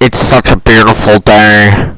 It's such a beautiful day.